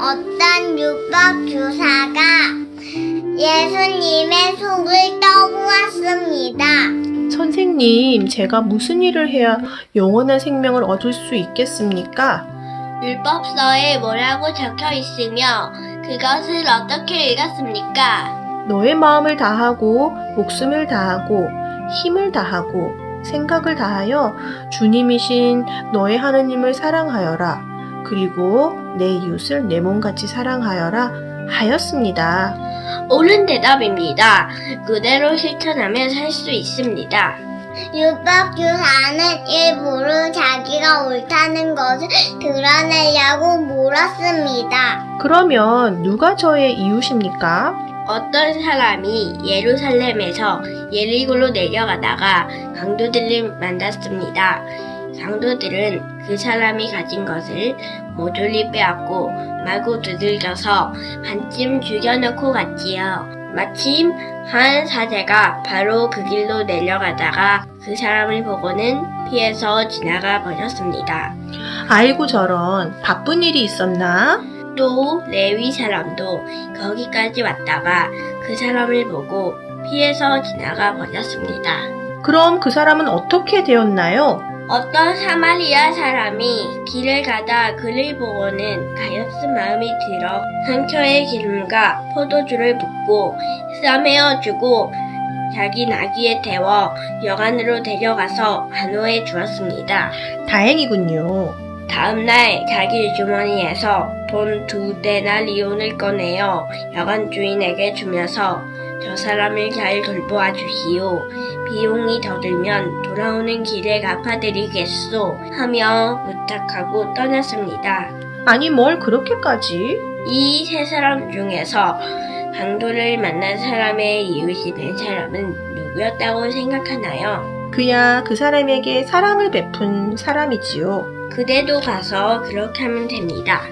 어떤 율법 교사가 예수님의 속을 떠보았습니다. 선생님, 제가 무슨 일을 해야 영원한 생명을 얻을 수 있겠습니까? 율법서에 뭐라고 적혀 있으며 그것을 어떻게 읽었습니까? 너의 마음을 다하고, 목숨을 다하고, 힘을 다하고, 생각을 다하여 주님이신 너의 하느님을 사랑하여라. 그리고 내 이웃을 내 몸같이 사랑하여라 하였습니다. 옳은 대답입니다. 그대로 실천하면 살 수 있습니다. 율법 교사는 일부러 자기가 옳다는 것을 드러내려고 물었습니다. 그러면 누가 저의 이웃입니까? 어떤 사람이 예루살렘에서 예리고로 내려가다가 강도들을 만났습니다. 강도들은 그 사람이 가진 것을 모조리 빼앗고 마구 두들겨서 반쯤 죽여놓고 갔지요. 마침 한 사제가 바로 그 길로 내려가다가 그 사람을 보고는 피해서 지나가 버렸습니다. 아이고 저런 바쁜 일이 있었나? 또 레위 사람도 거기까지 왔다가 그 사람을 보고 피해서 지나가 버렸습니다. 그럼 그 사람은 어떻게 되었나요? 어떤 사마리아 사람이 길을 가다 그를 보고는 가엾은 마음이 들어 상처의 기름과 포도주를 붓고 싸매어 주고 자기 나귀에 태워 여관으로 데려가서 안호해 주었습니다. 다행이군요. 다음날 자기 주머니에서 돈두 데나리온을 꺼내어 여관 주인에게 주면서 저 사람을 잘 돌보아 주시오. 비용이 더 들면 돌아오는 길에 갚아드리겠소. 하며 부탁하고 떠났습니다. 아니 뭘 그렇게까지? 이 세 사람 중에서 강도를 만난 사람의 이웃이 된 사람은 누구였다고 생각하나요? 그야 그 사람에게 사랑을 베푼 사람이지요. 그대도 가서 그렇게 하면 됩니다.